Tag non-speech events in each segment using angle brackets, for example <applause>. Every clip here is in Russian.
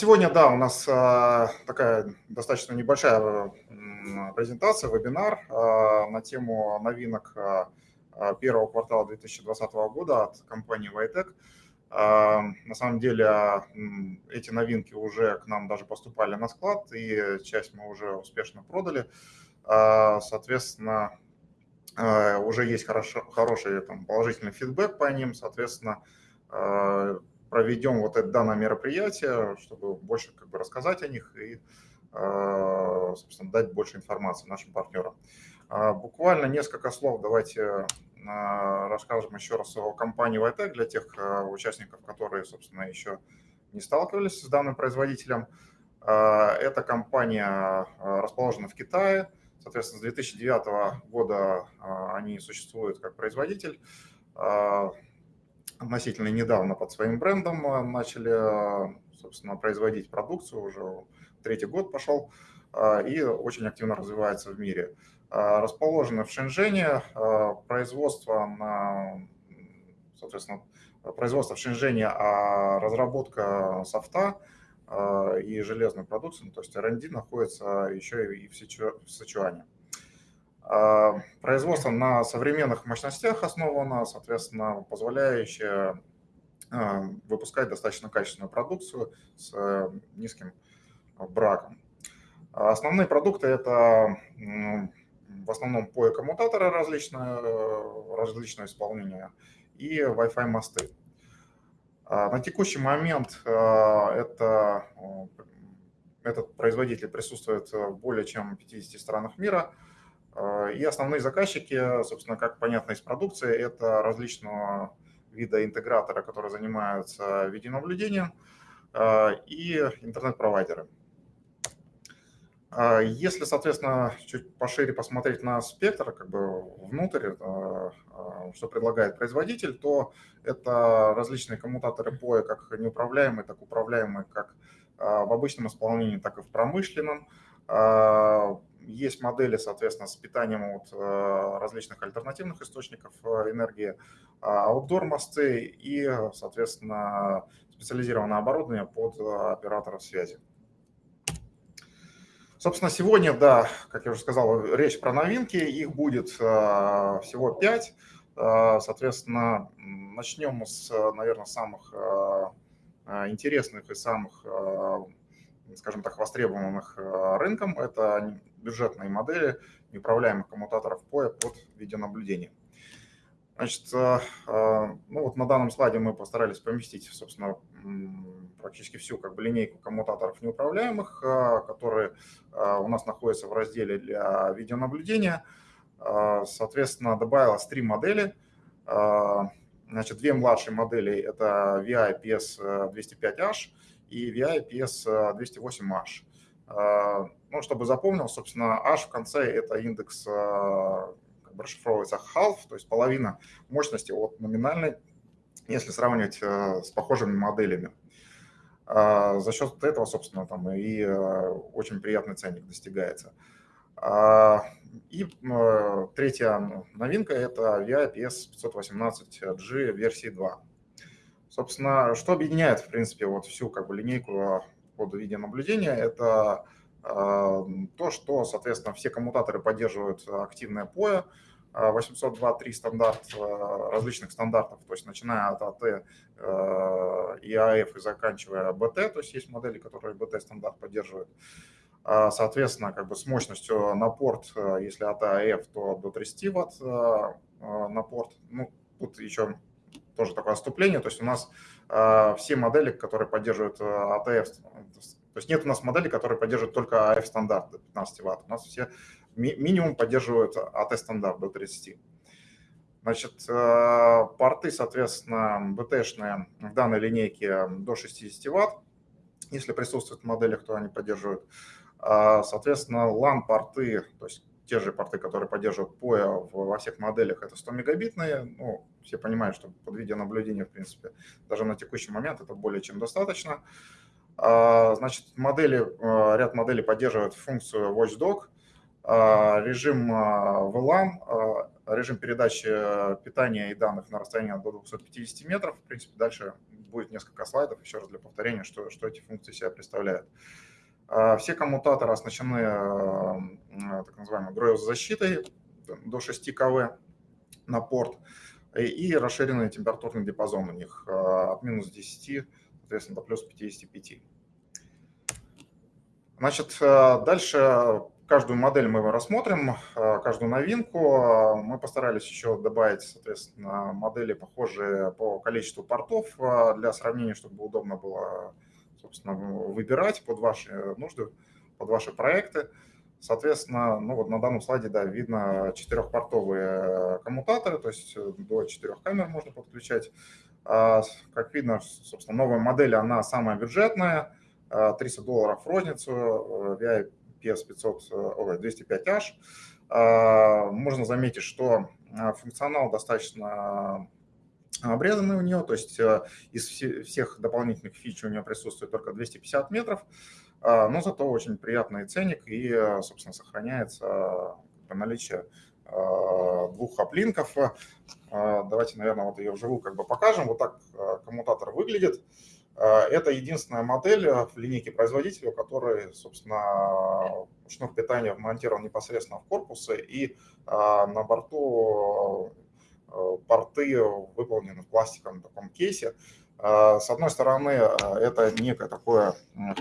сегодня, да, у нас такая достаточно небольшая презентация, вебинар на тему новинок первого квартала 2020 года от компании Vitec. На самом деле эти новинки уже к нам даже поступали на склад, и часть мы уже успешно продали. Соответственно, уже есть хорошо, хороший там, положительный фидбэк по ним, соответственно, проведем вот это данное мероприятие, чтобы больше как бы рассказать о них и, собственно, дать больше информации нашим партнерам. Буквально несколько слов давайте расскажем еще раз о компании Vitec для тех участников, которые, собственно, еще не сталкивались с данным производителем. Эта компания расположена в Китае, соответственно, с 2009 года они существуют как производитель относительно недавно под своим брендом э, начали, э, собственно, производить продукцию, уже третий год пошел, э, и очень активно развивается в мире. Расположены в Шэньчжэне, производство на, соответственно, производство в Шэньчжэне, а разработка софта и железной продукции, ну, то есть R&D находится еще и в Сычуане. А, производство на современных мощностях основано, соответственно, позволяющее а, выпускать достаточно качественную продукцию с э, низким браком. Основные продукты – это в основном POE-коммутаторы различные, различные исполнения и Wi-Fi мосты. А, на текущий момент это, этот производитель присутствует в более чем 50 странах мира – а, и основные заказчики, собственно, как понятно из продукции, это различного вида интегратора, которые занимаются видеонаблюдением, а, и интернет-провайдеры. А, если, соответственно, чуть пошире посмотреть на спектр, как бы внутрь, что предлагает производитель, то это различные коммутаторы POE, как неуправляемые, так управляемые, как в обычном исполнении, так и в промышленном есть модели, соответственно, с питанием от э, различных альтернативных источников э, энергии, outdoor мосты и, соответственно, специализированное оборудование под э, операторов связи. Собственно, сегодня, да, как я уже сказал, речь про новинки, их будет всего пять. Соответственно, начнем с, наверное, самых интересных и самых скажем так, востребованных э, рынком. Это бюджетные модели неуправляемых коммутаторов POE под видеонаблюдение. Значит, э, э, ну вот на данном слайде мы постарались поместить, собственно, практически всю как бы, линейку коммутаторов неуправляемых, которые у нас находятся в разделе для видеонаблюдения. Соответственно, добавилось три модели. Значит, две младшие модели – это VI PS205H и VI PS208H. А, ну, чтобы запомнил, собственно, H в конце – это индекс, а, как бы расшифровывается half, то есть половина мощности от номинальной, если сравнивать э, с похожими моделями. А, за счет этого, собственно, там и э, очень приятный ценник достигается. И э, третья новинка – это VI PS518G версии 2. Собственно, что объединяет, в принципе, вот всю как бы линейку под видеонаблюдения, это э, то, что, соответственно, все коммутаторы поддерживают активное POE, 802.3 стандарт э, различных стандартов, то есть начиная от АТ и АФ и заканчивая БТ, то есть есть модели, которые БТ стандарт поддерживают. Соответственно, как бы с мощностью на порт, э, если АТ АФ, то до 30 Вт на порт. Ну, тут еще тоже такое отступление. То есть у нас э, все модели, которые поддерживают э, ATF, то есть нет у нас модели, которые поддерживают только AF стандарт до 15 Вт. У нас все ми минимум поддерживают AT стандарт до 30. Значит, э, порты, соответственно, BT-шные в данной линейке до 60 Вт. Если присутствуют в моделях, то они поддерживают. Соответственно, LAN-порты, то есть те же порты, которые поддерживают POE во всех моделях, это 100 мегабитные. Ну, все понимают, что под видеонаблюдение, в принципе, даже на текущий момент это более чем достаточно. А, значит, модели, а, ряд моделей поддерживает функцию Watchdog, а, режим VLAN, режим передачи э, питания и данных на расстоянии до 250 метров. В принципе, дальше будет несколько слайдов, еще раз для повторения, что, что эти функции себя представляют. Все коммутаторы оснащены э, так называемой гроев-защитой до 6 КВ на порт и расширенный температурный диапазон у них от минус 10, соответственно, до плюс 55. Значит, дальше Каждую модель мы рассмотрим, каждую новинку. Мы постарались еще добавить, соответственно, модели, похожие по количеству портов для сравнения, чтобы удобно было, собственно, выбирать под ваши нужды, под ваши проекты. Соответственно, ну вот на данном слайде, да, видно четырехпортовые коммутаторы, то есть до четырех камер можно подключать. Как видно, собственно, новая модель, она самая бюджетная, 300 долларов в розницу, VI PS500, 205H. А, можно заметить, что а, функционал достаточно обрезанный у нее, то есть э, из всех дополнительных фич у нее присутствует только 250 метров, а, но зато очень приятный ценник и, собственно, сохраняется наличие двух хоплинков. Давайте, наверное, вот ее вживую как бы покажем. Вот так коммутатор выглядит. А, это единственная модель э, в линейке производителя, у собственно, шнур питания вмонтирован непосредственно в корпусы, и а, на борту э, порты выполнены в пластиковом таком кейсе. А, с одной стороны, это некое такое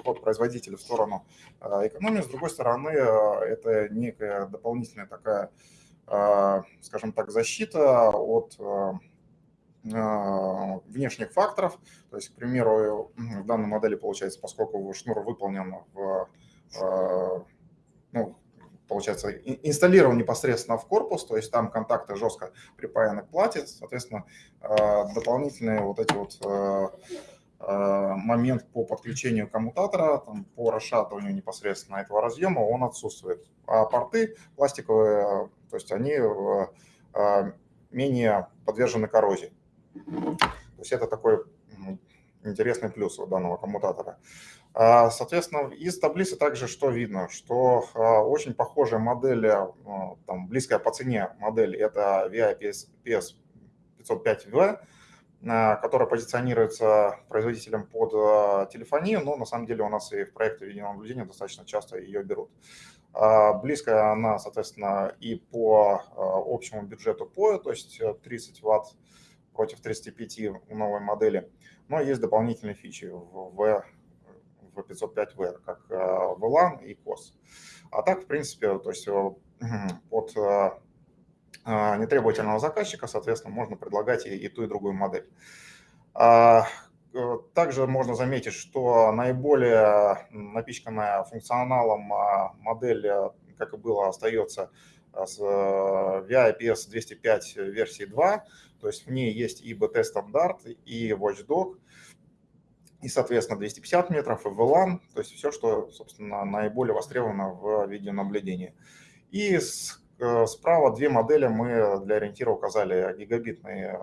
ход производителя в сторону экономии, с другой стороны, это некая дополнительная такая, скажем так, защита от а, внешних факторов. То есть, к примеру, в данной модели получается, поскольку шнур выполнен в, а, ну, получается, инсталлирован непосредственно в корпус, то есть там контакты жестко припаяны к плате, соответственно, а, дополнительные вот эти вот момент по подключению коммутатора, там, по расшатыванию непосредственно этого разъема, он отсутствует. А порты пластиковые, то есть они менее подвержены коррозии. То есть это такой интересный плюс у данного коммутатора. А, соответственно, из таблицы также что видно, что а, очень похожая модель, а, там, близкая по цене модель, это VI PS 505V, которая позиционируется производителем под телефонию, но на самом деле у нас и в проекте видеонаблюдения достаточно часто ее берут. Близкая она, соответственно, и по общему бюджету POE, то есть 30 ватт против 35 у новой модели. Но есть дополнительные фичи в, в, в 505V, как э, VLAN и COS. А так, в принципе, то есть э, <clears throat> под э, нетребовательного заказчика, соответственно, можно предлагать и, и ту, и другую модель. А, также можно заметить, что наиболее напичканная функционалом модель, как и было, остается с VI IPS 205 версии 2, то есть в ней есть и BT стандарт, и Watchdog, и, соответственно, 250 метров, и VLAN, то есть все, что, собственно, наиболее востребовано в видеонаблюдении. И с, э, справа две модели мы для ориентира указали. Гигабитные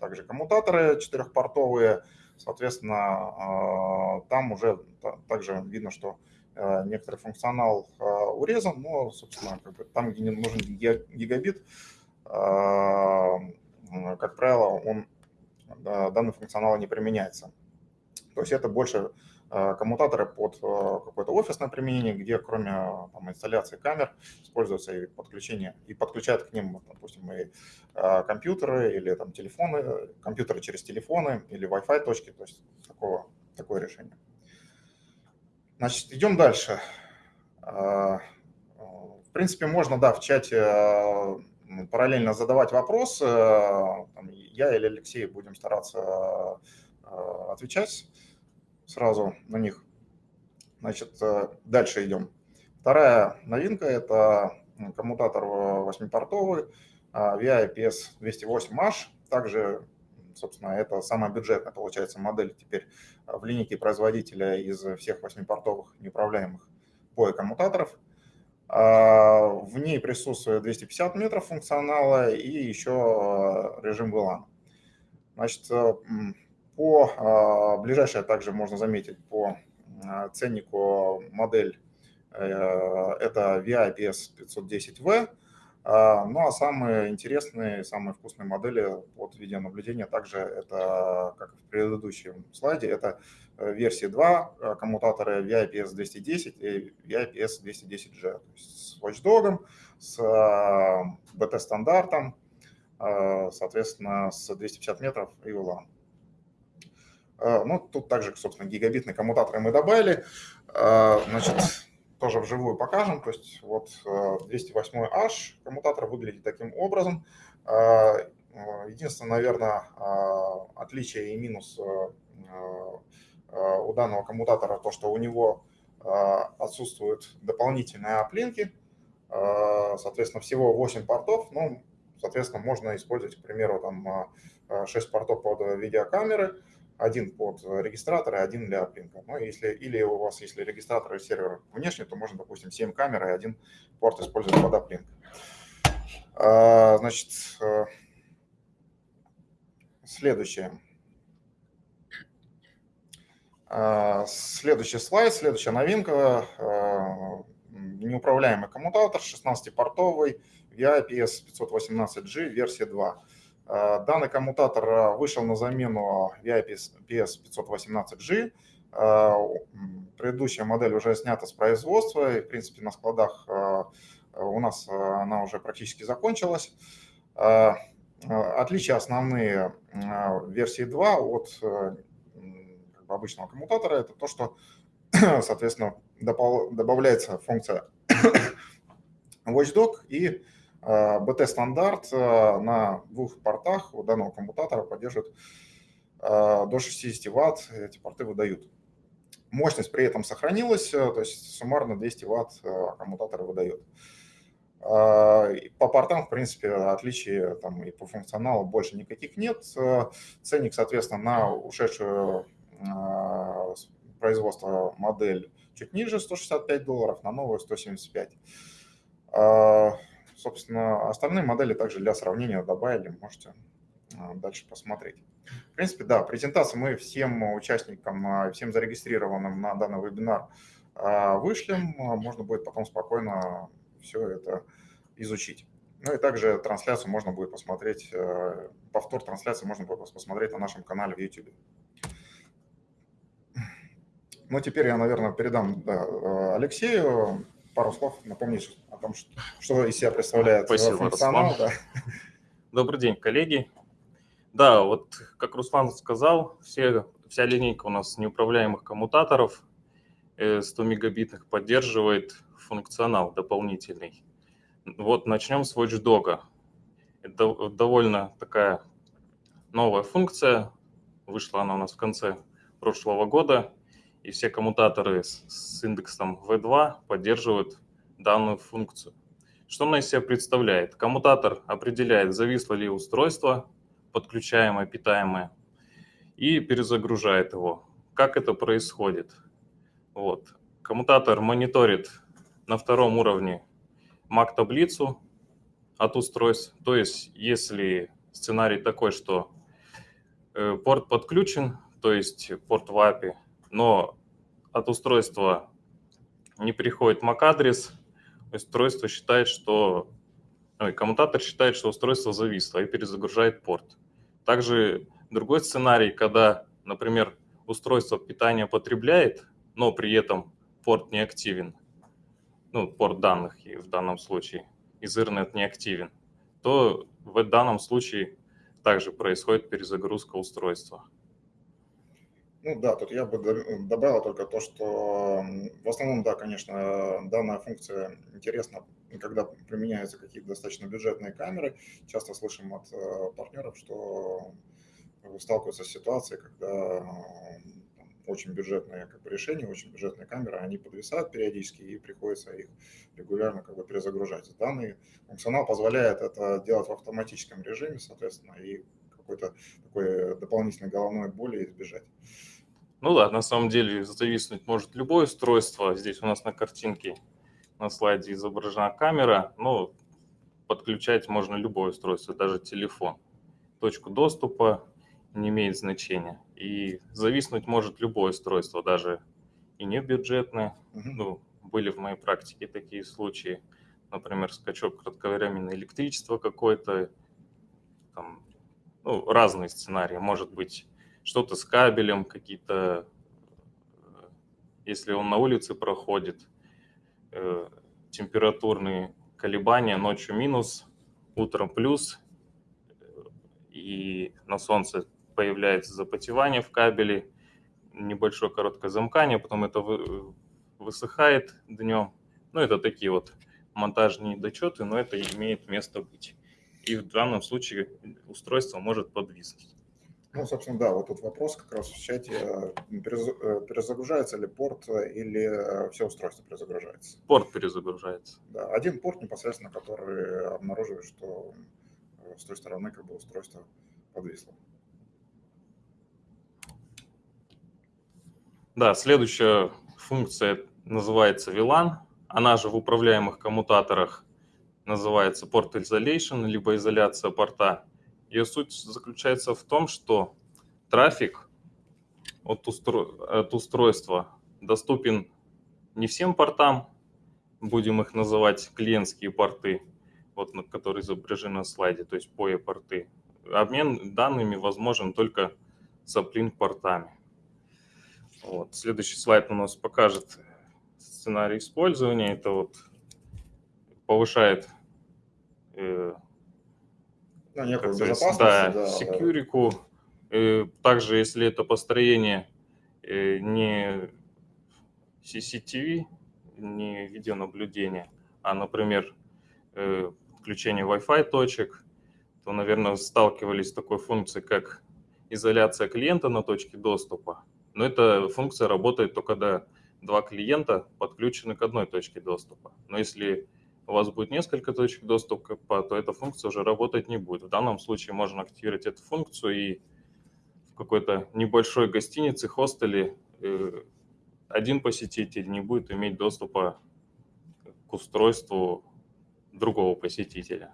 также коммутаторы четырехпортовые, соответственно, э, там уже также видно, что э, некоторый функционал урезан, но, собственно, как бы там, где нужен гигабит, как правило, он, данный функционал не применяется. То есть это больше э, коммутаторы под э, какое-то офисное применение, где кроме там, инсталляции камер используется и подключение, и подключают к ним, допустим, и э, компьютеры или там телефоны, компьютеры через телефоны или Wi-Fi точки, то есть такого, такое решение. Значит, идем дальше. В принципе, можно, да, в чате параллельно задавать вопросы. Я или Алексей будем стараться отвечать сразу на них. Значит, э, дальше идем. Вторая новинка – это коммутатор 8-портовый VI IPS 208H. Также, собственно, это самая бюджетная, получается, модель теперь в линейке производителя из всех 8-портовых неуправляемых POE коммутаторов – а, в ней присутствует 250 метров функционала и еще режим VLAN. Значит, э, по ближайшее также можно заметить по ценнику модель э, это VIPS 510V. А, ну а самые интересные, самые вкусные модели под видеонаблюдение также это, как в предыдущем слайде, это э, версии 2 э, коммутаторы VIPS 210 и VIPS 210G, то есть с Watchdog, с BT-стандартом, соответственно, с 250 метров и VLAN. Ну, тут также, собственно, гигабитные коммутаторы мы добавили. Значит, тоже вживую покажем. То есть вот 208H э, коммутатор выглядит таким образом. Э, э, единственное, наверное, отличие и минус у данного коммутатора то, что у него отсутствуют дополнительные оплинки. Соответственно, всего 8 портов. Ну, соответственно, можно использовать, к примеру, там 6 портов под видеокамеры один под регистратор и один для аплинка. Ну, если, или у вас, если регистратор и сервер внешний, то можно, допустим, 7 камер и один порт использовать под аплинк. Значит, э, следующее. А, следующий слайд, следующая новинка. А, неуправляемый коммутатор 16-портовый VIPS 518G версия 2. Э, данный коммутатор э, вышел на замену VIPS 518G. Э, предыдущая модель уже снята с производства, и, в принципе, на складах у нас она уже практически закончилась. Отличия основные версии 2 от обычного коммутатора – это то, что, <coughs> соответственно, добавляется функция <coughs> Watchdog и BT-стандарт э, на двух портах у данного коммутатора поддерживает э, до 60 Вт, эти порты выдают. Мощность при этом сохранилась, э, то есть суммарно 200 Вт коммутатор выдает. По портам, в принципе, отличий там и по функционалу больше никаких нет. Ценник, соответственно, на ушедшую производство модель чуть ниже, 165 долларов, на новую 175. Собственно, остальные модели также для сравнения добавили, можете а, дальше посмотреть. В принципе, да, презентацию мы всем участникам, а, всем зарегистрированным на данный вебинар а, вышлем. Можно будет потом спокойно все это изучить. Ну и также трансляцию можно будет посмотреть, повтор трансляции можно будет посмотреть на нашем канале в YouTube. Ну, теперь я, наверное, передам да, Алексею пару слов напомнить том, что, что из себя представляет Спасибо, функционал. Да. Добрый день, коллеги. Да, вот как Руслан сказал, все, вся линейка у нас неуправляемых коммутаторов 100 э, мегабитных поддерживает функционал дополнительный. Вот начнем с Watchdog. Это довольно такая новая функция. Вышла она у нас в конце прошлого года и все коммутаторы с, с индексом V2 поддерживают данную функцию. Что она из себя представляет? Коммутатор определяет, зависло ли устройство, подключаемое, питаемое, и перезагружает его. Как это происходит? Вот. Коммутатор мониторит на втором уровне MAC-таблицу от устройств. То есть, если сценарий такой, что э, порт подключен, то есть порт в API, но от устройства не приходит MAC-адрес, устройство считает, что ой, коммутатор считает, что устройство зависло и перезагружает порт. Также другой сценарий, когда, например, устройство питания потребляет, но при этом порт не активен, ну, порт данных в данном случае, Ethernet не активен, то в данном случае также происходит перезагрузка устройства. Ну да, тут я бы добавил только то, что в основном, да, конечно, данная функция интересна, когда применяются какие-то достаточно бюджетные камеры. Часто слышим от э, партнеров, что сталкиваются с ситуацией, когда очень бюджетные как бы, решения, очень бюджетные камеры, они подвисают периодически и приходится их регулярно как бы перезагружать. Данный функционал позволяет это делать в автоматическом режиме, соответственно, и какой-то такой дополнительной головной боли избежать. Ну да, на самом деле зависнуть может любое устройство. Здесь у нас на картинке на слайде изображена камера, но подключать можно любое устройство, даже телефон. Точку доступа не имеет значения. И зависнуть может любое устройство, даже и не бюджетное. Ну, были в моей практике такие случаи. например, скачок кратковременное электричество какое-то, ну, разные сценарии. Может быть, что-то с кабелем, какие-то, э, если он на улице проходит, э, температурные колебания, ночью минус, утром плюс, и на солнце появляется запотевание в кабеле, небольшое короткое замкание, потом это высыхает днем. Ну, это такие вот монтажные недочеты, но это имеет место быть. И в данном случае устройство может подвиснуть. Ну, собственно, да, вот тут вопрос как раз в чате. Э, перезагружается ли порт или все устройство перезагружается? Порт перезагружается. Да, один порт непосредственно, который обнаруживает, что с той стороны как бы устройство подвисло. Да, следующая функция называется VLAN. Она же в управляемых коммутаторах называется Port Isolation, либо изоляция порта. Ее суть заключается в том, что трафик от, устро... от устройства доступен не всем портам, будем их называть клиентские порты, вот, которые изображены на слайде, то есть POE порты. Обмен данными возможен только с uplink портами. Вот. Следующий слайд у нас покажет сценарий использования. Это вот повышает э, ну, некую безопасность. Да, да, секьюрику. Э, также, если это построение э, не CCTV, не видеонаблюдения, а, например, э, подключение Wi-Fi точек, то, наверное, сталкивались с такой функцией, как изоляция клиента на точке доступа. Но эта функция работает только когда два клиента подключены к одной точке доступа. Но если у вас будет несколько точек доступа, то эта функция уже работать не будет. В данном случае можно активировать эту функцию и в какой-то небольшой гостинице, хостеле э, один посетитель не будет иметь доступа к устройству другого посетителя.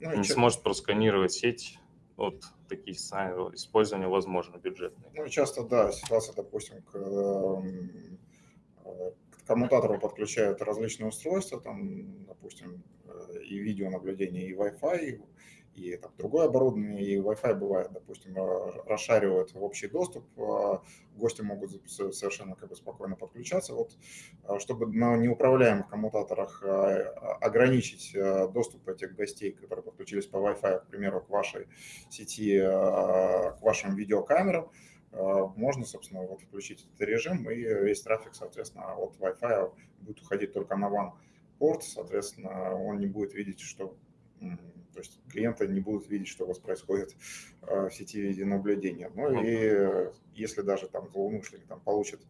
Ну, не что... сможет просканировать сеть. Вот такие использования возможно бюджетные. Ну, часто, да, ситуация, допустим, к, эм, к коммутатору подключают различные устройства, там, допустим, э, и видеонаблюдение, и Wi-Fi, и там, другое оборудование, и Wi-Fi бывает, допустим, э, расшаривают в общий доступ, а гости могут совершенно как бы спокойно подключаться. Вот, чтобы на неуправляемых коммутаторах ограничить э, доступ этих гостей, которые подключились по Wi-Fi, к примеру, к вашей сети, к вашим видеокамерам, можно, собственно, вот включить этот режим, и весь трафик, соответственно, от Wi-Fi будет уходить только на WAN порт, соответственно, он не будет видеть, что то есть клиенты не будут видеть, что у вас происходит э, в сети видеонаблюдения. Ну и если даже там злоумышленник там, получит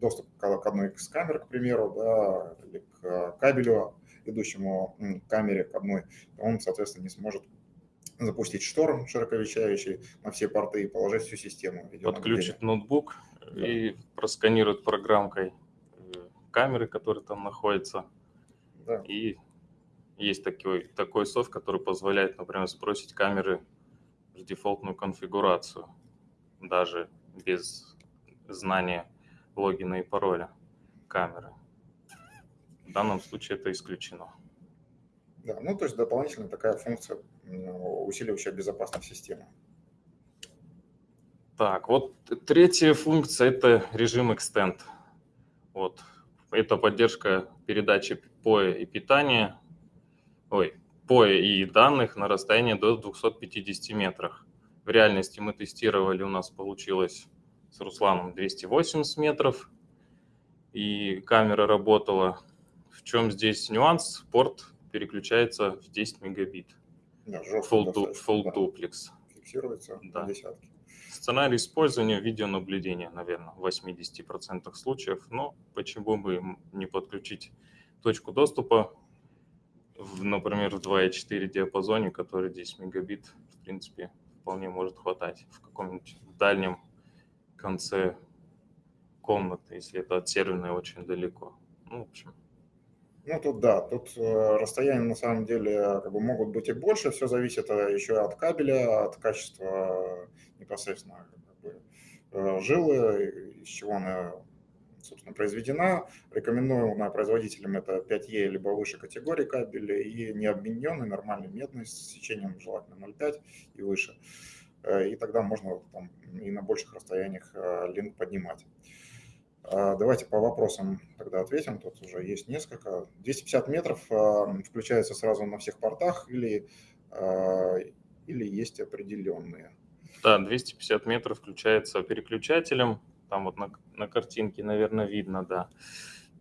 доступ к одной из камер, к примеру, да, или к кабелю, идущему к камере к одной, он, соответственно, не сможет запустить шторм широковещающий на все порты и положить всю систему. Подключит ноутбук да. и просканирует программкой э, камеры, которые там находятся, да. и есть такой, такой софт, который позволяет, например, сбросить камеры в дефолтную конфигурацию, даже без знания логина и пароля камеры. В данном случае это исключено. Да, ну то есть дополнительная такая функция, усиливающая безопасность системы. Так, вот третья функция – это режим Extend. Вот. Это поддержка передачи POE и питания ой, по и данных на расстоянии до 250 метров. В реальности мы тестировали, у нас получилось с Русланом 280 метров, и камера работала. В чем здесь нюанс? Порт переключается в 10 мегабит. Да, full, du, full да. duplex. Фиксируется да. десятки. Сценарий использования видеонаблюдения, наверное, в 80% случаев. Но почему бы не подключить точку доступа в, например, в 2.4 диапазоне, который 10 мегабит, в принципе, вполне может хватать в каком-нибудь дальнем конце комнаты, если это от серверной очень далеко. Ну, в общем. Ну, тут да, тут э, расстояния на самом деле как бы могут быть и больше, все зависит э, еще от кабеля, от качества непосредственно как бы, э, жилы, из чего она собственно, произведена. Рекомендуемая производителям это 5Е либо выше категории кабеля и необмененный нормальный медный с сечением желательно 0,5 и выше. И тогда можно там, и на больших расстояниях линк поднимать. Давайте по вопросам тогда ответим. Тут уже есть несколько. 250 метров включается сразу на всех портах или, или есть определенные? Да, 250 метров включается переключателем. Там вот на, на картинке, наверное, видно, да.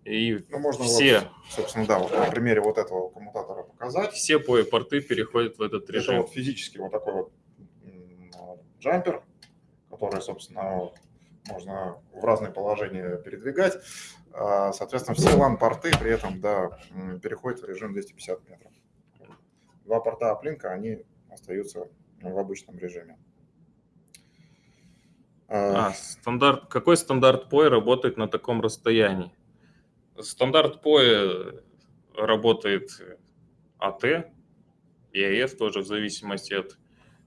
И ну, можно все, вот, собственно, да, вот на примере вот этого коммутатора показать. Все порты переходят в этот режим. Это вот физически вот такой вот джампер, который, собственно, можно в разные положения передвигать. А, соответственно, все LAN-порты при этом да, переходят в режим 250 метров. Два порта оплинка, они остаются в обычном режиме. А, стандарт, какой стандарт POE работает на таком расстоянии? Стандарт POE работает AT и AF тоже в зависимости от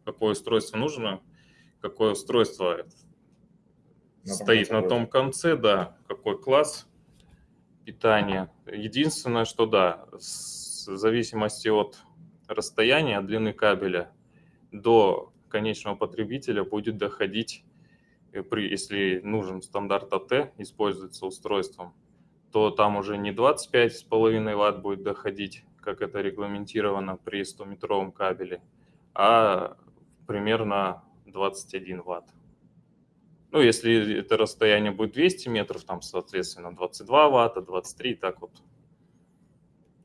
какое устройство нужно, какое устройство на стоит на том конце, да, какой класс питания. Единственное, что да, в зависимости от расстояния, от длины кабеля до конечного потребителя будет доходить при, если нужен стандарт АТ, используется устройством, то там уже не 25,5 Вт будет доходить, как это регламентировано при 100-метровом кабеле, а примерно 21 Вт. Ну, если это расстояние будет 200 метров, там, соответственно, 22 ватта, 23, так вот.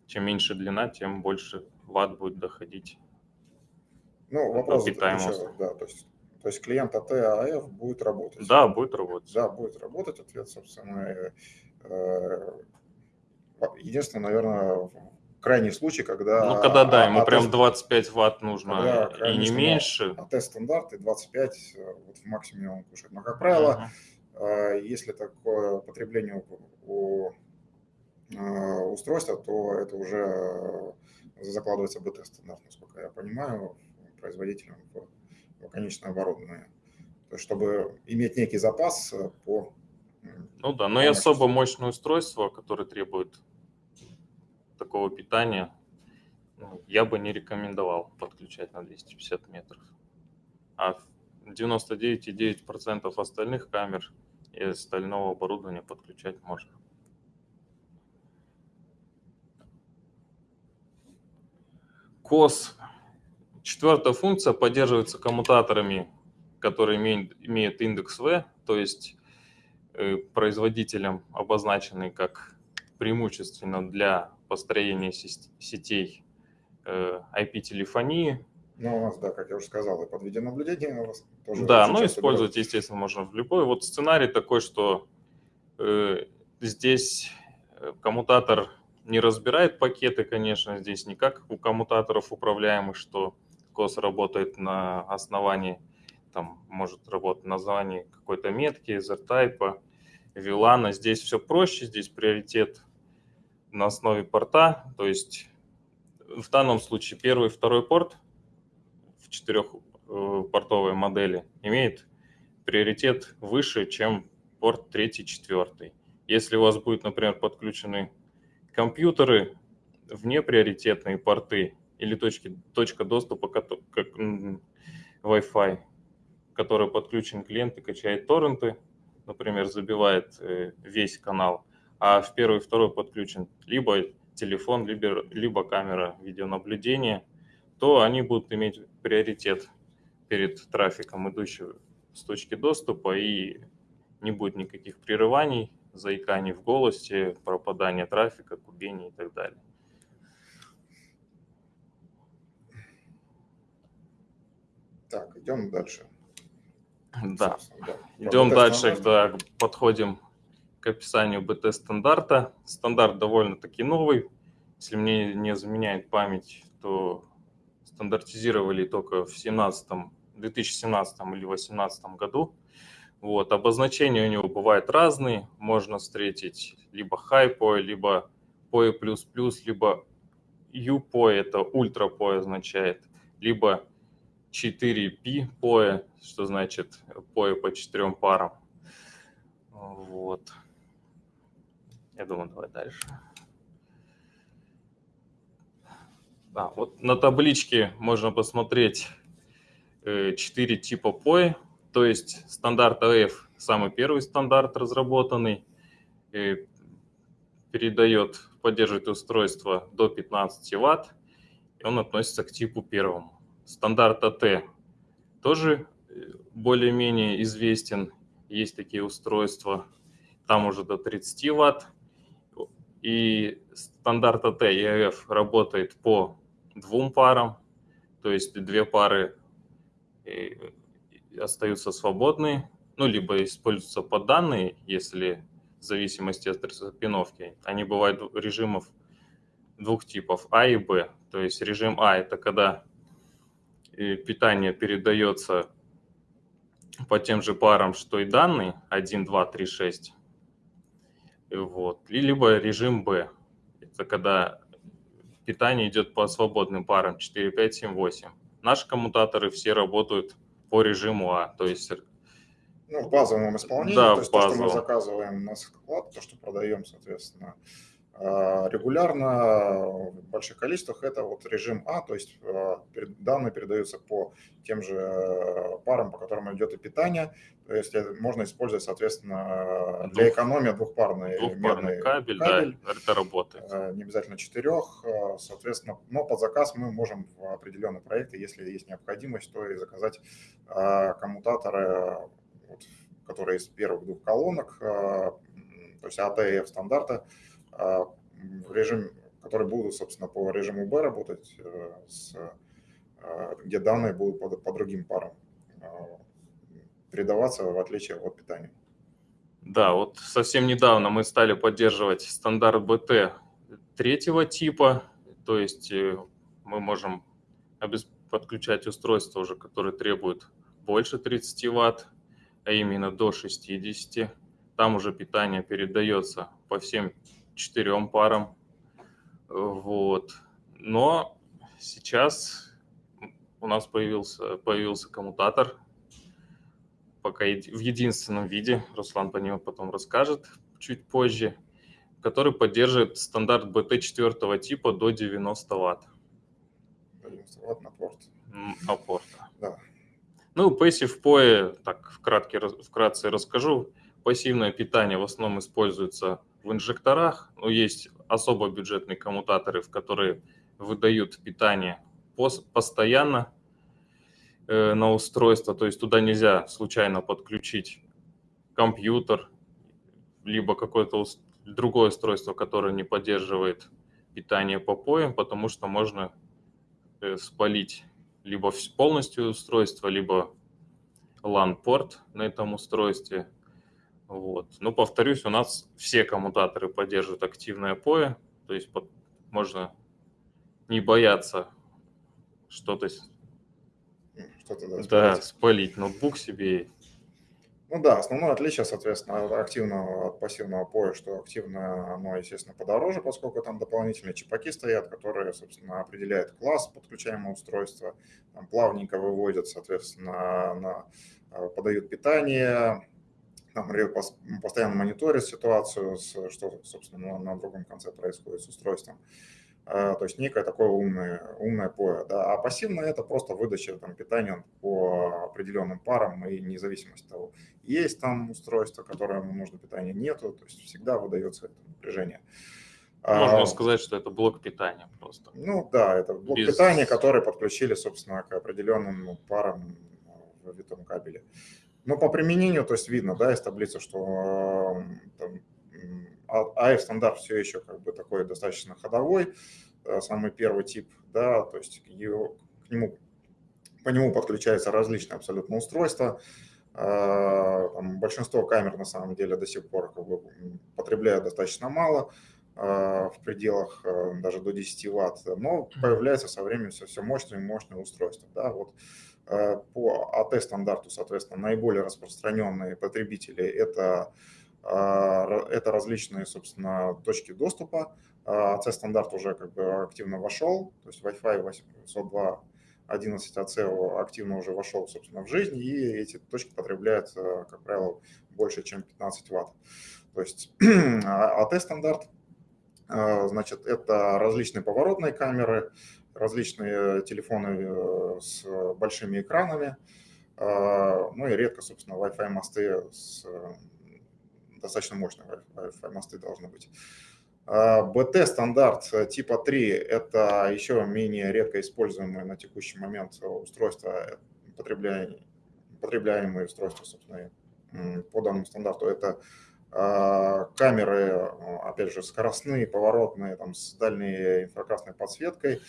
Чем меньше длина, тем больше ватт будет доходить. Ну, вопрос еще, да, то есть то есть клиент АТ АФ будет работать. Да, будет работать. Да, будет работать. Ответ, собственно, э, единственное, наверное, крайний случай, когда... Ну, когда, да, ему АТ, прям 25 ватт нужно и не меньше. АТ стандарт и 25 э, вот в максимуме он кушает. Но, как правило, uh-huh. если такое потребление у устройства, то это уже закладывается БТ стандарт, насколько я понимаю, производителем конечное оборудование. То есть, чтобы иметь некий запас э, по... Ну да, но и особо мощное устройство, которое требует такого питания, ну, я бы не рекомендовал подключать на 250 метров. А 99,9% остальных камер и остального оборудования подключать можно. КОС Четвертая функция поддерживается коммутаторами, которые имеют, имеют индекс V, то есть э, производителем обозначенный как преимущественно для построения сетей э, IP-телефонии. Ну, у нас, да, как я уже сказал, и под видеонаблюдение у вас тоже. Да, но использовать, берет. естественно, можно в любой. Вот сценарий такой, что э, здесь э, коммутатор не разбирает пакеты, конечно, здесь не как у коммутаторов управляемых, что COS работает на основании, там, может работать на основании какой-то метки, Z-type, VLAN. Здесь все проще, здесь приоритет на основе порта, то есть в данном случае первый и второй порт в четырехпортовой э, модели имеет приоритет выше, чем порт третий, четвертый. Если у вас будет, например, подключены компьютеры в неприоритетные порты, или точки, точка доступа как Wi-Fi, который подключен клиент и качает торренты, например, забивает э, весь канал, а в первый и второй подключен либо телефон, либо, либо камера видеонаблюдения, то они будут иметь приоритет перед трафиком, идущим с точки доступа, и не будет никаких прерываний, заиканий в голосе, пропадания трафика, кубений и так далее. Так, идем дальше. Да, да. идем дальше, да, подходим к описанию БТ-стандарта. Стандарт довольно-таки новый. Если мне не заменяет память, то стандартизировали только в 17, 2017 или 2018 году. Вот, обозначения у него бывают разные. Можно встретить либо POE, либо POE++, либо UPOE, это ультра POE означает, либо 4P POE, что значит POE по четырем парам. Вот. Я думаю, давай дальше. Да, вот на табличке можно посмотреть 4 э, типа POE, то есть стандарт AF, самый первый стандарт разработанный, э, передает, поддерживает устройство до 15 Вт, и он относится к типу первому. Стандарт AT тоже э, более-менее известен, есть такие устройства, там уже до 30 Вт, и стандарт AT и AF работает по двум парам, то есть две пары остаются свободны, ну, либо используются под данные, если в зависимости от распиновки. Они бывают режимов двух типов, А и Б. То есть режим А – это когда э, питание передается по тем же парам, что и данные, 1, 2, 3, 6. Вот. Либо режим Б – это когда питание идет по свободным парам 4, 5, 7, 8. Наши коммутаторы все работают по режиму А, то есть... Ну, в базовом исполнении, да, то есть базовом. то, что мы заказываем на склад, то, что продаем, соответственно, регулярно в больших количествах это вот режим А, то есть а, данные передаются по тем же э, парам, по которым идет и питание. То есть можно использовать, соответственно, для экономии двухпарный, двухпарный кабель, кабель, да, это работает. Э, не обязательно четырех, э, соответственно, но под заказ мы можем в определенные проекты, если есть необходимость, то и заказать коммутаторы, которые из первых двух колонок, то есть АТФ стандарта, а, режим, которые будут, собственно, по режиму B работать, э, с, а, где данные будут по, по другим парам а, передаваться, в отличие от питания. Да, вот совсем недавно мы стали поддерживать стандарт BT третьего типа, то есть э, мы можем подключать устройства уже, которые требуют больше 30 Вт, а именно до 60. Там уже питание передается по всем четырем парам. Вот. Но сейчас у нас появился, появился коммутатор, пока в единственном виде, Руслан по нему потом расскажет чуть позже, который поддерживает стандарт BT четвертого типа до 90 Вт. 90 Вт на порт. На порт. Да. Ну, Passive PoE, так вкратке, вкратце расскажу. Пассивное питание в основном используется в инжекторах, но есть особо бюджетные коммутаторы, в которые выдают питание постоянно э, на устройство, то есть туда нельзя случайно подключить компьютер, либо какое-то другое устройство, которое не поддерживает питание по поям, потому что можно э, спалить либо полностью устройство, либо LAN-порт на этом устройстве. Вот. Но, повторюсь, у нас все коммутаторы поддерживают активное POE, то есть под, можно не бояться что-то что да, спалить. да, спалить ноутбук себе. Ну да, основное отличие, соответственно, от активного от пассивного POE, что активное, оно, естественно, подороже, поскольку там дополнительные чипаки стоят, которые, собственно, определяют класс подключаемого устройства, там плавненько выводят, соответственно, на, э, подают питание, там, постоянно мониторит ситуацию, что, собственно, на другом конце происходит с устройством. А, то есть некое такое умное, умное поле. Да. А пассивное – это просто выдача там, питания по определенным парам, и независимость от того, есть там устройство, которому нужно питание, нету, то есть всегда выдается это напряжение. Можно а, сказать, что это блок питания просто. Ну да, это блок Без... питания, который подключили, собственно, к определенным парам в витом кабеле. Но по применению, то есть видно, да, из таблицы, что там, AF стандарт все еще как бы такой достаточно ходовой, э, самый первый тип, да, то есть его, к нему, по нему подключаются различные абсолютно устройства. Э, там, большинство камер на самом деле до сих пор как бы, потребляют достаточно мало, э, в пределах даже до 10 ватт, но появляется со временем все, все мощные и мощные устройства. Да, вот Э, по АТ-стандарту, соответственно, наиболее распространенные потребители – это, э, это различные, собственно, точки доступа. АЦ-стандарт уже как бы активно вошел, то есть Wi-Fi 802 11 АЦ активно уже вошел, собственно, в жизнь, и эти точки потребляют, э, как правило, больше, чем 15 ватт. То есть <clears throat> AT-стандарт, значит, это различные поворотные камеры, различные телефоны с большими экранами, ну и редко, собственно, Wi-Fi мосты с достаточно мощные Wi-Fi мосты должны быть. BT стандарт типа 3 – это еще менее редко используемые на текущий момент устройства, потребляемые устройства, собственно, по данному стандарту. Это камеры, опять же, скоростные, поворотные, там, с дальней инфракрасной подсветкой,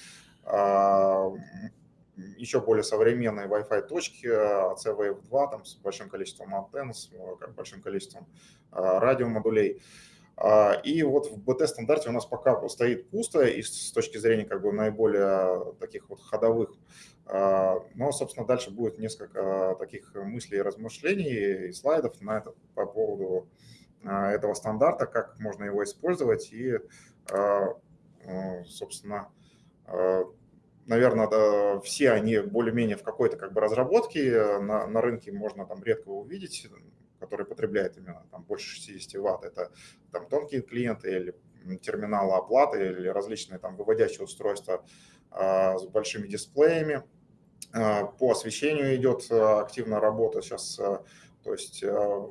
еще более современные Wi-Fi точки, CWave 2 там, с большим количеством антенн, с большим количеством радиомодулей. А, и вот в BT-стандарте у нас пока стоит пусто и с точки зрения как бы наиболее таких вот ходовых. А, но, собственно, дальше будет несколько таких мыслей и размышлений и слайдов на это, по поводу а, этого стандарта, как можно его использовать и, собственно, наверное, да, все они более-менее в какой-то как бы разработке, на, на рынке можно там редко увидеть, который потребляет именно там, больше 60 ватт, это там, тонкие клиенты или терминалы оплаты или различные там выводящие устройства а, с большими дисплеями. А, по освещению идет активная работа сейчас. А, то есть а,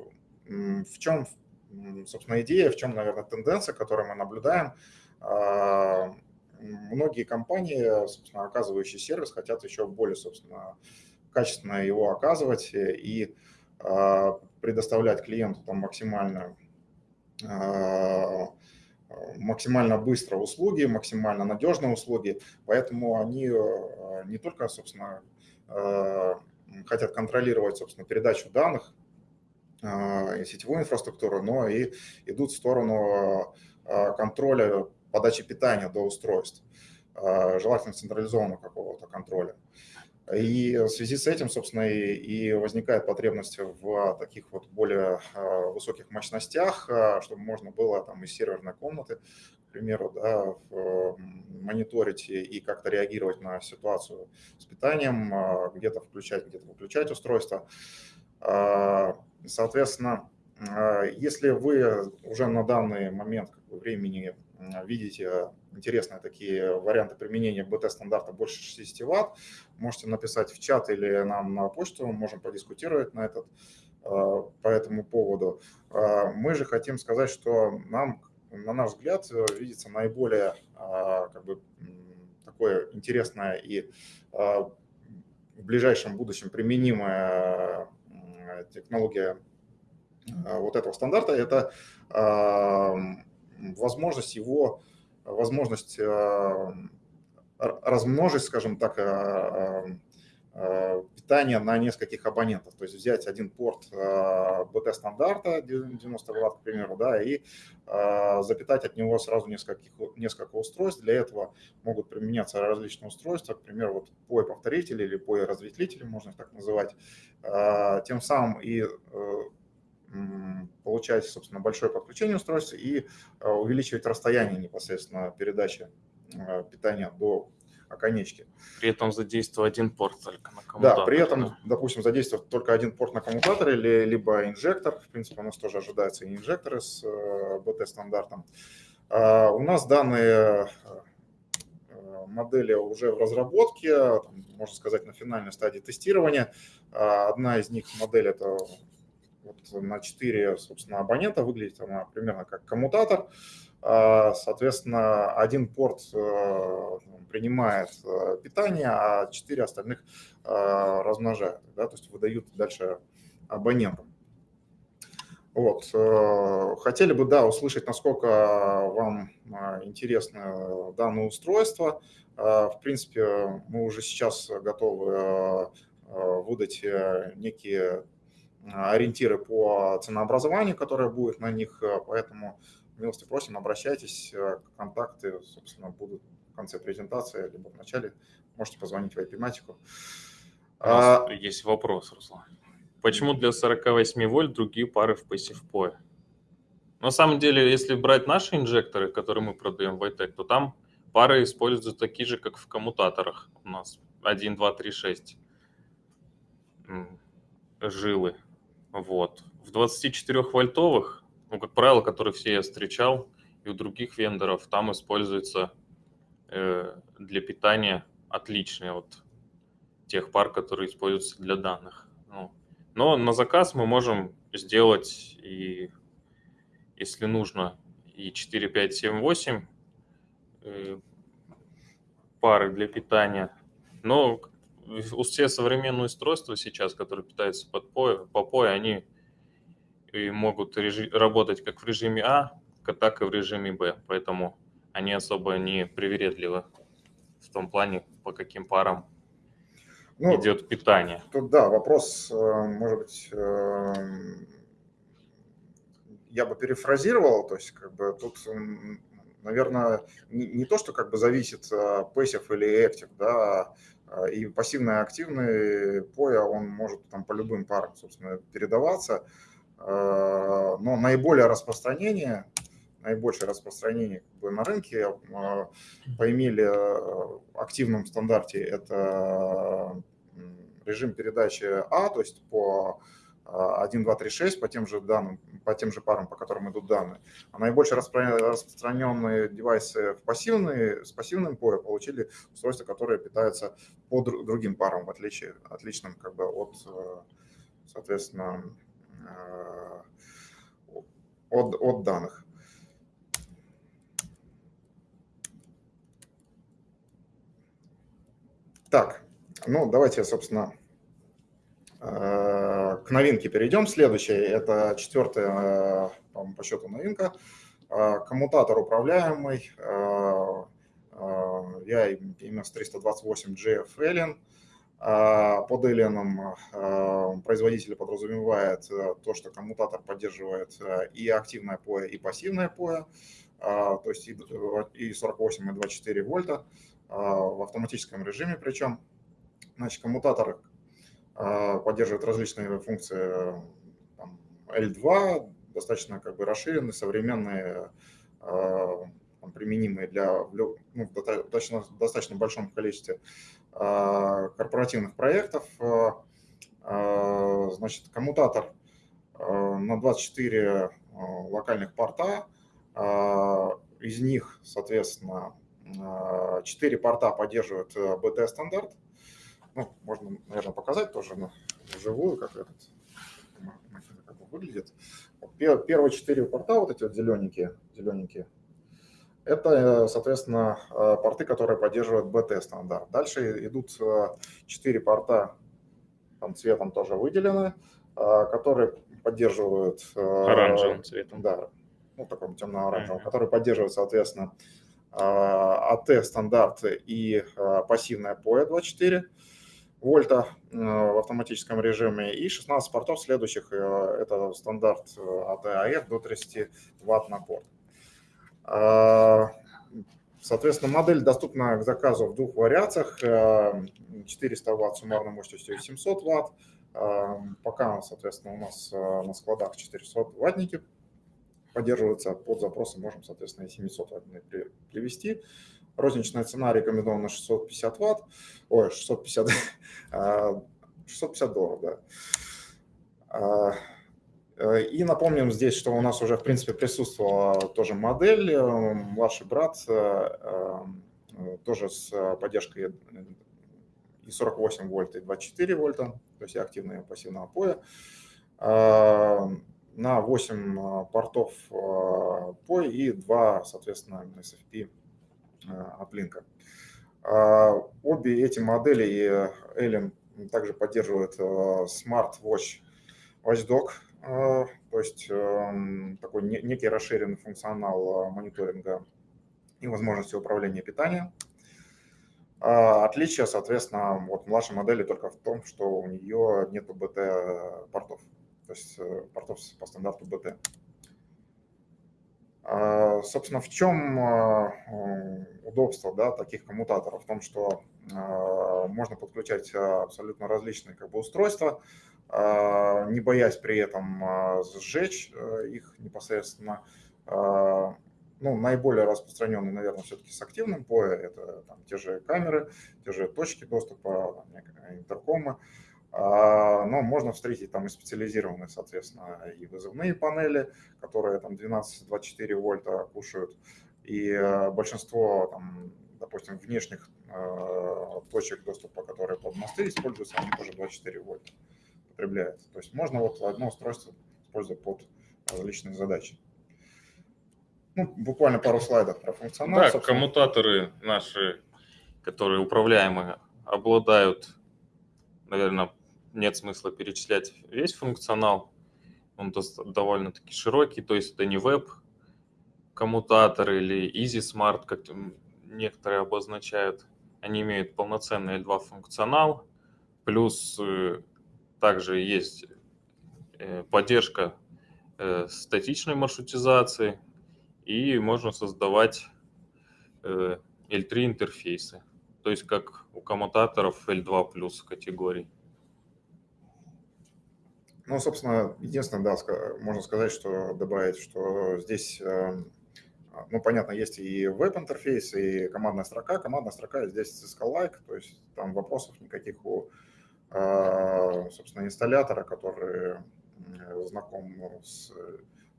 в чем, собственно, идея, в чем, наверное, тенденция, которую мы наблюдаем. Многие компании, собственно, оказывающие сервис, хотят еще более, собственно, качественно его оказывать и а, предоставлять клиенту там максимально, а, максимально быстро услуги, максимально надежные услуги, поэтому они а, не только, собственно, хотят контролировать, собственно, передачу данных и сетевую инфраструктуру, но и идут в сторону контроля подачи питания до устройств, желательно централизованного какого-то контроля. И в связи с этим, собственно, и, и возникает потребность в таких вот более а, высоких мощностях, а, чтобы можно было там из серверной комнаты, к примеру, да, мониторить и как-то реагировать на ситуацию с питанием, а, где-то включать, где-то выключать устройство. Соответственно, если вы уже на данный момент времени видите интересные такие варианты применения БТ-стандарта больше 60 Вт, можете написать в чат или нам на почту, можем подискутировать на, этот, э, по этому поводу. Э, мы же хотим сказать, что нам, на наш взгляд, видится наиболее э, как бы, такое интересное и в ближайшем будущем применимая технология вот этого стандарта – это возможность его, возможность э, размножить, скажем так, э, э, питание на нескольких абонентов. То есть взять один порт BT-стандарта 90 Вт, к примеру, да, и запитать от него сразу несколько, несколько устройств. Для этого могут применяться различные устройства, к примеру, вот POE-повторители или POE-разветвители, можно их так называть. Тем самым и получать, собственно, большое подключение устройства и э, увеличивать расстояние непосредственно передачи э, питания до оконечки. При этом задействовать один порт только на коммутаторе. Да, при этом, да? допустим, задействовать только один порт на коммутаторе или, либо инжектор. В принципе, у нас тоже ожидается и инжекторы с. Э, у нас данные модели уже в разработке, можно сказать, на финальной стадии тестирования. Одна из них модель – это вот на 4, собственно, абонента выглядит она примерно как коммутатор. А, соответственно, один порт э, принимает э, питание, а 4 остальных э, размножают, да, то есть выдают дальше абонентам. Вот. Хотели бы, да, услышать, насколько вам интересно данное устройство. В принципе, мы уже сейчас готовы выдать некие ориентиры по ценообразованию, которое будет на них, э, поэтому милости просим, обращайтесь, э, контакты, собственно, будут в конце презентации, либо в начале, можете позвонить в IP-матику. А... есть вопрос, Руслан. Почему для 48 вольт другие пары в Passive POE? На самом деле, если брать наши инжекторы, которые мы продаем в iTech, то там пары используются такие же, как в коммутаторах у нас. 1, 2, 3, 6 жилы. Вот. В 24 вольтовых ну, как правило, которые все я встречал, и у других вендоров, там используется э, для питания отличные от тех пар, которые используются для данных. Ну, но на заказ мы можем сделать и, если нужно, и 4, 5, 7, 8 э, пары для питания. Но все современные устройства сейчас, которые питаются под POE, по POE, они и могут работать как в режиме А, так и в режиме Б. Поэтому они особо не привередливы в том плане, по каким парам ну, идет питание. Тут да, вопрос, э, может быть, э, я бы перефразировал, то есть как бы тут, наверное, не, не то, что как бы зависит пассив или актив, да, а, и пассивный активный поя, он может там по любым парам, собственно, передаваться, а, но наиболее распространение, наибольшее распространение как бы, на рынке а, по имели активном стандарте это режим передачи А, то есть по 1, 2, 3, 6 по тем же данным, по тем же парам, по которым идут данные. А наибольше распространенные девайсы в пассивные, с пассивным POE получили устройства, которые питаются по другим парам, в отличие, отличным как бы от, э, соответственно, э, от, от данных. Так, ну давайте, собственно, к новинке перейдем. Следующая, это четвертая по счету новинка. Э, коммутатор управляемый. Э, я MS328GF Alien. Под Alien производитель подразумевает то, что коммутатор поддерживает и активное POE, и пассивное POE, то есть и 48, и 24 вольта в автоматическом режиме причем. Значит, коммутатор а, поддерживает различные функции там, L2, достаточно как бы расширенные, современные, а, применимые для ну, достаточно, достаточно большом количестве а, корпоративных проектов. Значит, коммутатор на 24 локальных порта, из них, соответственно, 4 порта поддерживают BT-стандарт, ну, можно, наверное, показать тоже на вживую, как этот как выглядит. Первые четыре порта, вот эти вот зелененькие, зелененькие, это, соответственно, э, порты, которые поддерживают BT-стандарт. Дальше идут э, четыре порта, там цветом тоже выделены, э, которые поддерживают... Оранжевым цветом. Да, ну, таком темно-оранжевым, mm-hmm. которые поддерживают, соответственно, AT-стандарт и пассивная POE 24 вольта э, в автоматическом режиме и 16 портов следующих. Э, это стандарт э, до 30 ватт на порт. Соответственно, модель доступна к заказу в двух вариациях. 400 ватт суммарной мощностью и 700 ватт. Пока, соответственно, у нас на складах 400 ваттники поддерживаются под запросы, можем, соответственно, и 700 ваттные привести. Розничная цена рекомендована 650 ватт, ой, 650, 650 <laughs> а, долларов, да. А, э, и напомним здесь, что у нас уже, в принципе, присутствовала тоже модель, э, младший брат, э, тоже с поддержкой и 48 вольт, и 24 вольта, то есть активные пассивного поя. На 8 портов POI и 2, соответственно, SFP от Link. Обе эти модели Alien также поддерживают э, Smart Watch Watchdog, э, то есть эм, такой некий расширенный функционал э, мониторинга и возможности управления питанием. Отличие, соответственно, вот младшей модели только в том, что у нее нет BT-портов, то есть портов по стандарту BT. А, собственно, в чем а, удобство да, таких коммутаторов? В том, что а, можно подключать абсолютно различные как бы, устройства, не боясь при этом сжечь их непосредственно. Ну, наиболее распространенный, наверное, все-таки с активным POE, это там, те же камеры, те же точки доступа, интеркомы. А, но можно встретить там и специализированные, соответственно, и вызывные панели, которые там 12-24 вольта кушают, и э, большинство, там, допустим, внешних э, точек доступа, которые под мосты используются, они тоже 24 вольта потребляют. То есть можно вот одно устройство использовать под различные задачи. Ну, буквально пару слайдов про функционал. Да, собственно. коммутаторы наши, которые управляемые, обладают, наверное, нет смысла перечислять весь функционал. Он довольно-таки широкий, то есть это не веб коммутатор или Easy Smart, как некоторые обозначают. Они имеют полноценный L2 функционал, плюс э, также есть э, поддержка э, статичной маршрутизации, и можно создавать L3 интерфейсы, то есть как у коммутаторов L2 плюс категорий. Ну, собственно, единственное, да, можно сказать, что добавить, что здесь, эм, ну, понятно, есть и веб-интерфейс, и командная строка. Командная строка здесь Cisco-like, то есть там вопросов никаких у, э, собственно, инсталлятора, который знаком с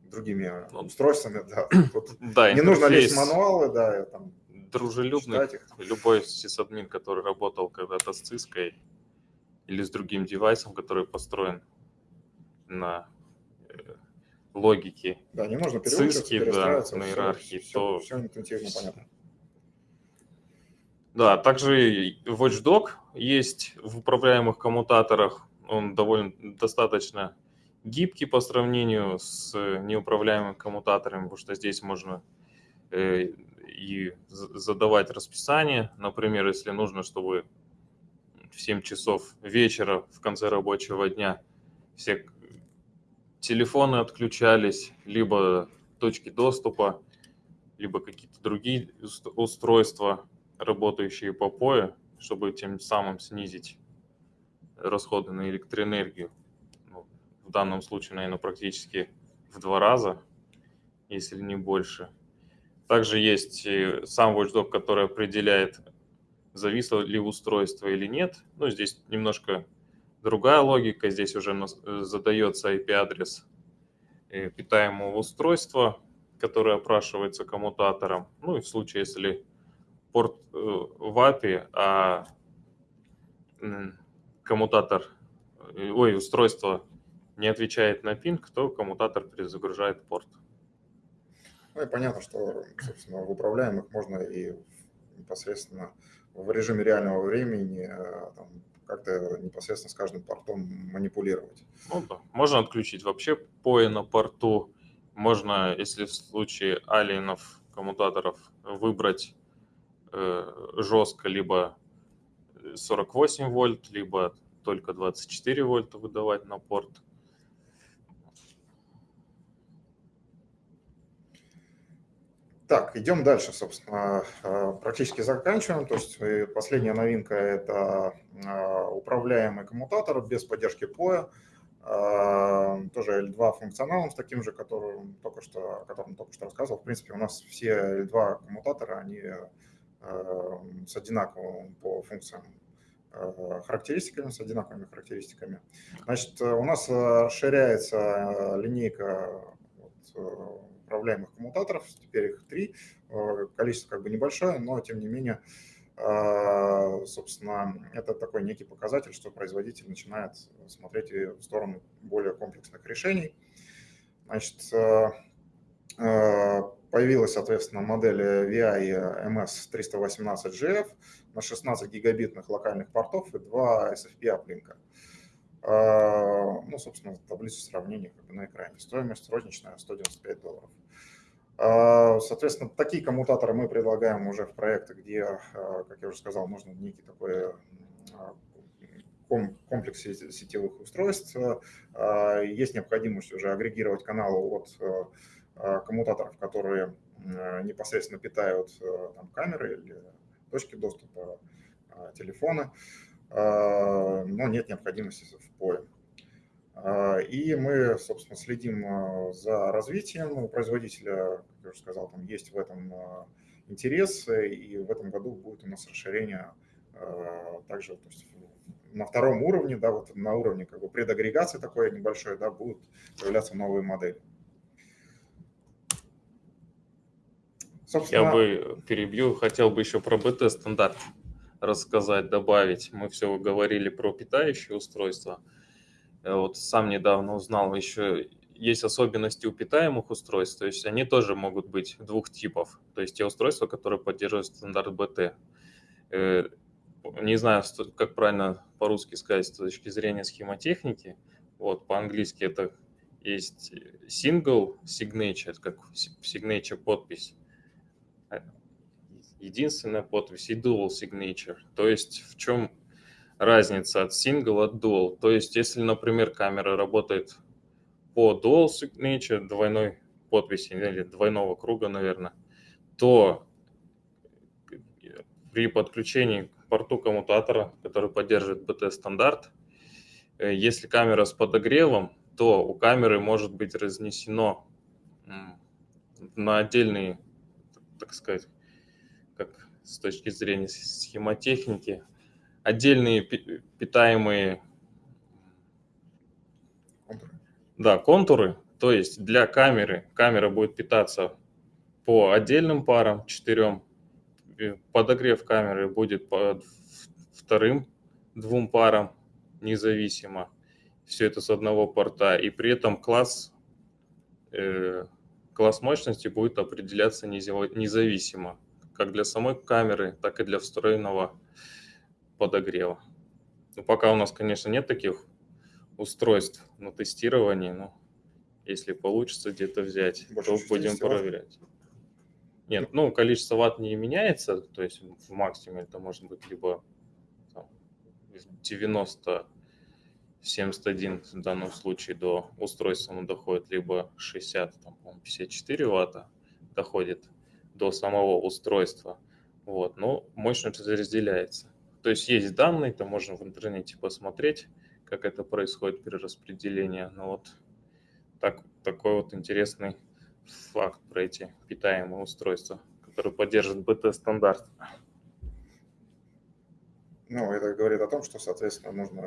другими ну, устройствами. Да, <coughs> Тут да, не нужно лезть в мануалы, да, там, дружелюбный. Любой сисадмин, который работал когда-то с Cisco или с другим девайсом, который построен на э, логике да, не нужно циски, да, на иерархии, все, то... Все, интуитивно понятно. Да, также Watchdog есть в управляемых коммутаторах. Он довольно достаточно гибкий по сравнению с неуправляемыми коммутаторами, потому что здесь можно э, и задавать расписание. Например, если нужно, чтобы в 7 часов вечера в конце рабочего дня все телефоны отключались, либо точки доступа, либо какие-то другие устройства, работающие по POE, чтобы тем самым снизить расходы на электроэнергию. Ну, в данном случае, наверное, практически в два раза, если не больше. Также есть сам Watchdog, который определяет, зависло ли устройство или нет. Ну, здесь немножко Другая логика, здесь уже э, задается IP-адрес э, питаемого устройства, которое опрашивается коммутатором. Ну и в случае, если порт э, в API, а коммутатор, ой, устройство не отвечает на пинг, то коммутатор перезагружает порт. Ну и понятно, что, собственно, в управляемых можно и непосредственно в режиме реального времени там, как-то непосредственно с каждым портом манипулировать. Ну да, можно отключить вообще POE на порту, можно, если в случае алиенов, коммутаторов, выбрать э, жестко либо 48 вольт, либо только 24 вольта выдавать на порт. Так, идем дальше, собственно, э, практически заканчиваем. То есть э, последняя новинка – это э, управляемый коммутатор без поддержки POE, тоже L2 функционалом с таким же, которым только что, о котором только что рассказывал. В принципе, у нас все L2 коммутаторы, они с одинаковым по функциям характеристиками, с одинаковыми характеристиками. Значит, у нас расширяется линейка управляемых коммутаторов, теперь их три, э, количество как бы небольшое, но тем не менее, э, собственно, это такой некий показатель, что производитель начинает смотреть в сторону более комплексных решений. Значит, э, появилась, соответственно, модель VI MS318GF на 16 гигабитных локальных портов и 2 SFP аплинка. А, ну, собственно, таблицу сравнения как бы на экране. Стоимость розничная 195 долларов. А, соответственно, такие коммутаторы мы предлагаем уже в проектах, где, а, как я уже сказал, нужно некий такой комплекс сетевых устройств. Есть необходимость уже агрегировать каналы от коммутаторов, которые непосредственно питают там, камеры или точки доступа, телефоны. Но нет необходимости в поле. А, и мы, собственно, следим а, за развитием у производителя, как я уже сказал, там есть в этом интерес, и в этом году будет у нас расширение также то есть, на втором уровне, да, вот на уровне как бы предагрегации такой небольшой, да, будут появляться новые модели. Собственно... Я бы перебью, хотел бы еще про БТ-стандарт рассказать, добавить. Мы все говорили про питающие устройства. Вот сам недавно узнал, еще есть особенности у питаемых устройств, то есть они тоже могут быть двух типов. То есть те устройства, которые поддерживают стандарт BT. Э, не знаю, как правильно по-русски сказать с точки зрения схемотехники. Вот, по-английски это есть single signature, как signature подпись единственная подпись и dual signature. То есть в чем разница от single от dual? То есть если, например, камера работает по dual signature, двойной подписи или двойного круга, наверное, то при подключении к порту коммутатора, который поддерживает BT-стандарт, э, если камера с подогревом, то у камеры может быть разнесено на отдельные, так сказать, как с точки зрения схемотехники, отдельные питаемые контуры. Да, контуры. То есть для камеры камера будет питаться по отдельным парам, четырем. Подогрев камеры будет по вторым двум парам независимо. Все это с одного порта. И при этом класс, э, класс мощности будет определяться независимо как для самой камеры, так и для встроенного подогрева. Ну, пока у нас, конечно, нет таких устройств на тестировании, но если получится где-то взять, Больше то будем проверять. Нет, ну, количество ватт не меняется, то есть в максимуме это может быть либо там, 90 71 в данном случае до устройства оно доходит, либо 60, там, 54 ватта доходит до самого устройства. Вот, но мощность разделяется. То есть есть данные, то можно в интернете посмотреть, как это происходит при распределении. Но вот так, такой вот интересный факт про эти питаемые устройства, которые поддерживают БТ-стандарт. Ну, это говорит о том, что, соответственно, нужно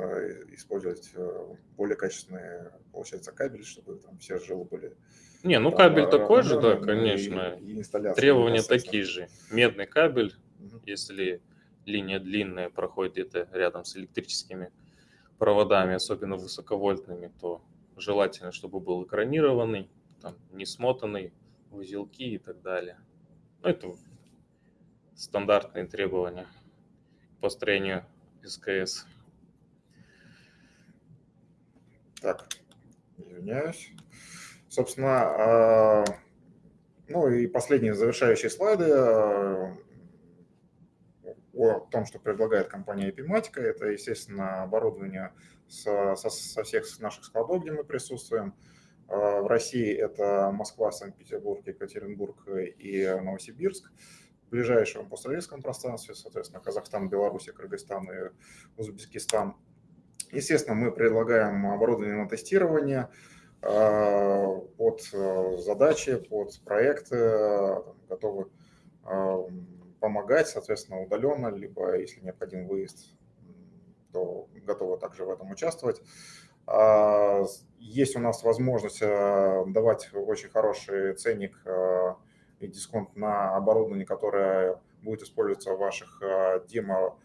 использовать э, более качественные, получается, кабели, чтобы там все жилы были не, ну кабель такой же, да, конечно. И, и Требования такие же. Медный кабель, угу. если линия длинная проходит где-то рядом с электрическими проводами, особенно высоковольтными, то желательно, чтобы был экранированный, там, не смотанный, узелки и так далее. Ну, это стандартные требования построению СКС. Так, извиняюсь. Собственно, а, ну и последние завершающие слайды а, о том, что предлагает компания Epimatica. Это, естественно, оборудование со, со, со всех наших складов, где мы присутствуем. А, в России это Москва, Санкт-Петербург, Екатеринбург и Новосибирск. Ближайшем постсоветском пространстве, соответственно, Казахстан, Беларусь, Кыргызстан и Узбекистан. Естественно, мы предлагаем оборудование на тестирование – Э, под э, задачи, под проекты, э, готовы помогать, соответственно, удаленно, либо, если необходим выезд, то готовы также в этом участвовать. А, есть у нас возможность давать очень хороший ценник и дисконт на оборудование, которое будет использоваться в ваших демо,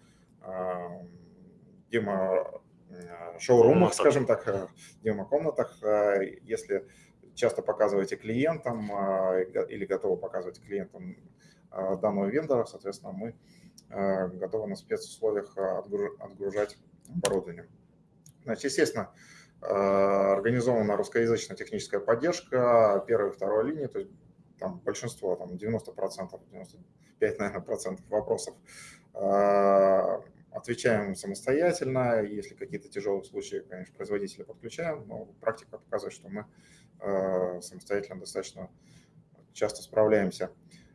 демо Э, шоурумах, скажем так, э, демо-комнатах, э, если часто показываете клиентам или готовы показывать клиентам данного вендора, соответственно, мы готовы на спецусловиях отгружать оборудование. Значит, естественно, организована русскоязычная техническая поддержка первой и второй линии, то есть там большинство, там 90%, 95, наверное, процентов вопросов Отвечаем самостоятельно, если какие-то тяжелые случаи, конечно, производителя подключаем, но практика показывает, что мы э, самостоятельно достаточно часто справляемся.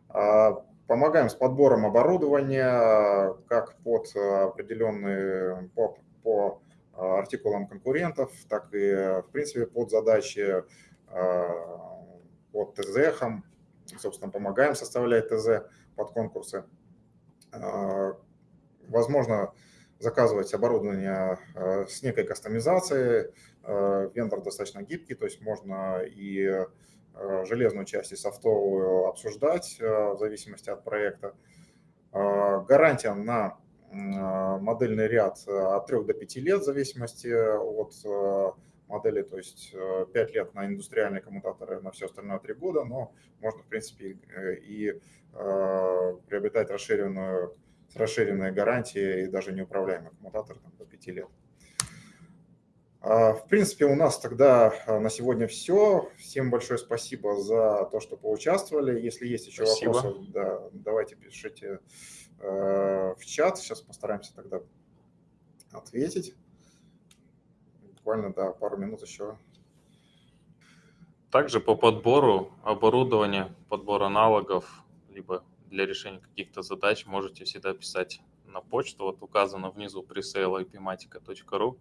А, помогаем с подбором оборудования, как под определенные, по, по артикулам конкурентов, так и, в принципе, под задачи под ТЗ, собственно, помогаем составлять ТЗ под конкурсы. А, возможно, заказывать оборудование с некой кастомизацией. Вендор достаточно гибкий, то есть можно и железную часть и софтовую обсуждать в зависимости от проекта. Гарантия на модельный ряд от 3 до 5 лет в зависимости от модели, то есть 5 э, лет на индустриальные коммутаторы, на все остальное 3 года, но можно, в принципе, э, и э, приобретать расширенную, с расширенной гарантией и даже неуправляемый коммутатор там, до 5 лет. А, в принципе, у нас тогда на сегодня все. Всем большое спасибо за то, что поучаствовали. Если есть еще спасибо. вопросы, да, давайте пишите в чат. Сейчас постараемся тогда ответить буквально, да, пару минут еще. Также по подбору оборудования, подбор аналогов, либо для решения каких-то задач можете всегда писать на почту. Вот указано внизу presale ipmatica.ru.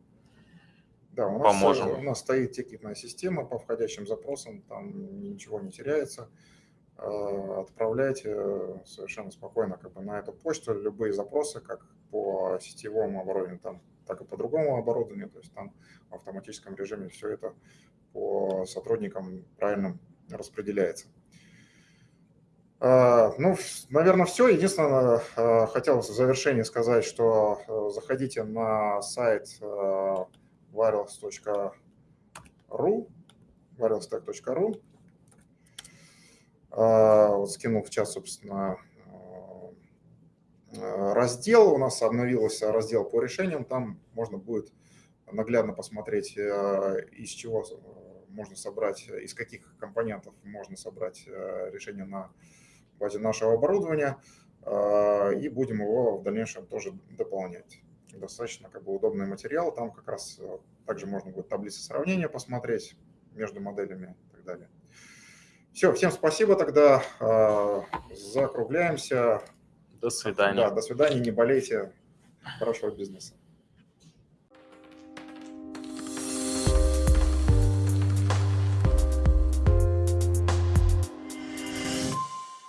Да, у нас, Поможем. у нас стоит тикетная система по входящим запросам, там ничего не теряется. Э, отправляйте совершенно спокойно как бы, на эту почту любые запросы, как по сетевому оборудованию, там так и по другому оборудованию. То есть там в автоматическом режиме все это по сотрудникам правильно распределяется. А, ну, наверное, все. Единственное, а, хотел в завершении сказать, что а, заходите на сайт wireless.ru, wireless.ru. Вот скинул чат, собственно, раздел, у нас обновился раздел по решениям, там можно будет наглядно посмотреть, э, из чего э, можно собрать, из каких компонентов можно собрать решение на базе нашего оборудования, и будем его в дальнейшем тоже дополнять. Достаточно как бы удобный материал, там как раз также можно будет таблицы сравнения посмотреть между моделями и так далее. Все, всем спасибо тогда, закругляемся. До свидания. Да, до свидания, не болейте. Хорошего бизнеса.